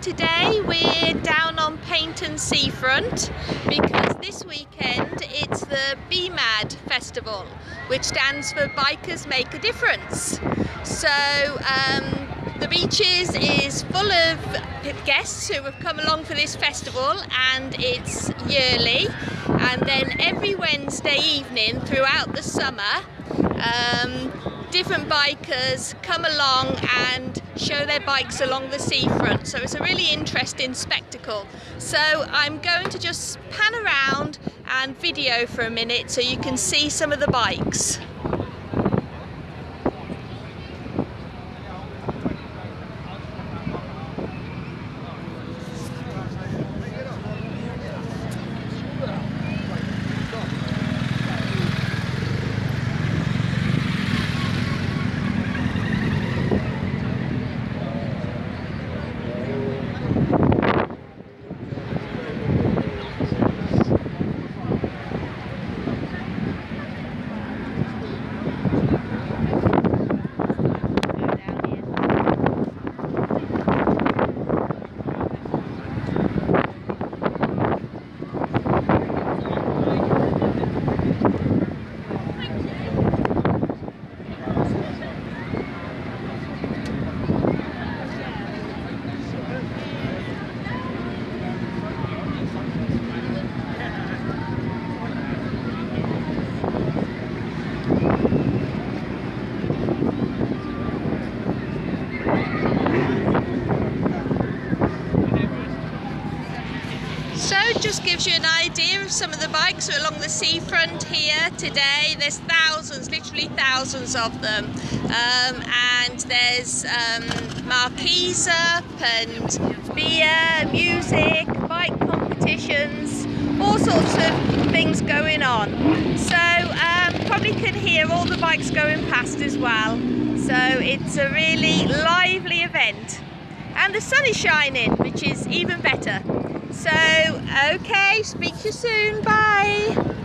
today we're down on Paignton Seafront because this weekend it's the BMAD Festival which stands for Bikers Make a Difference. So um, the Beaches is full of guests who have come along for this festival and it's yearly and then every Wednesday evening throughout the summer um, different bikers come along and show their bikes along the seafront. So it's a really interesting spectacle. So I'm going to just pan around and video for a minute so you can see some of the bikes just gives you an idea of some of the bikes along the seafront here today. There's thousands, literally thousands of them. Um, and there's um, marquees up and beer, music, bike competitions, all sorts of things going on. So um, probably can hear all the bikes going past as well. So it's a really lively event. And the sun is shining, which is even better. So, okay, speak to you soon. Bye.